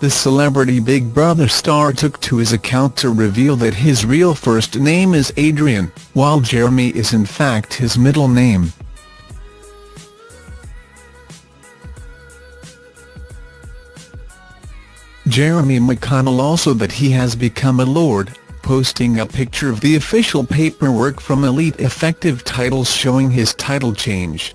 the celebrity Big Brother star took to his account to reveal that his real first name is Adrian, while Jeremy is in fact his middle name. Jeremy McConnell also that he has become a lord, posting a picture of the official paperwork from Elite Effective Titles showing his title change.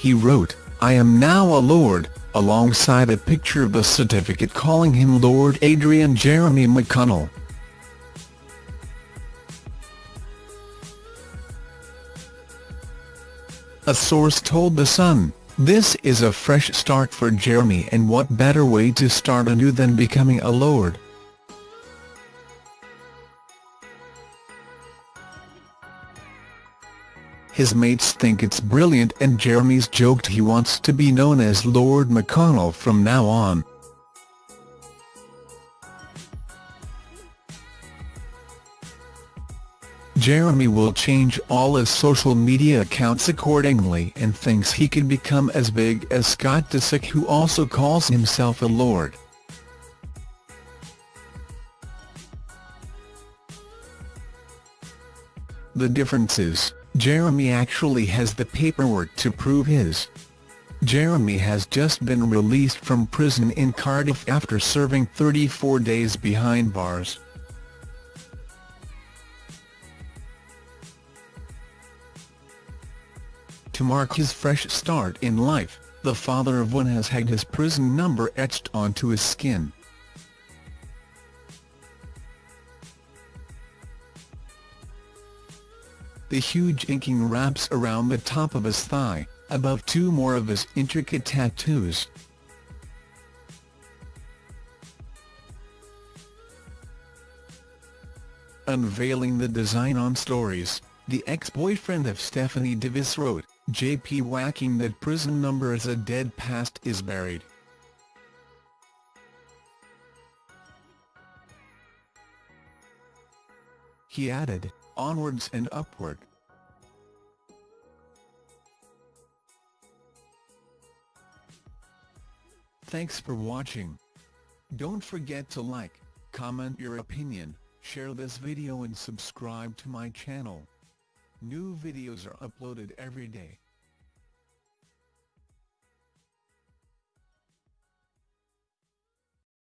He wrote, I am now a lord, alongside a picture of the certificate calling him Lord Adrian Jeremy McConnell. A source told The Sun, this is a fresh start for Jeremy and what better way to start anew than becoming a lord. His mates think it's brilliant and Jeremy's joked he wants to be known as Lord McConnell from now on. Jeremy will change all his social media accounts accordingly and thinks he could become as big as Scott Disick who also calls himself a lord. The difference is, Jeremy actually has the paperwork to prove his. Jeremy has just been released from prison in Cardiff after serving 34 days behind bars. To mark his fresh start in life, the father of one has had his prison number etched onto his skin. The huge inking wraps around the top of his thigh, above two more of his intricate tattoos. Unveiling the design on Stories, the ex-boyfriend of Stephanie Davis wrote, JP whacking that prison number as a dead past is buried. He added, onwards and upward. Thanks for watching. Don't forget to like, comment your opinion, share this video and subscribe to my channel. New videos are uploaded every day.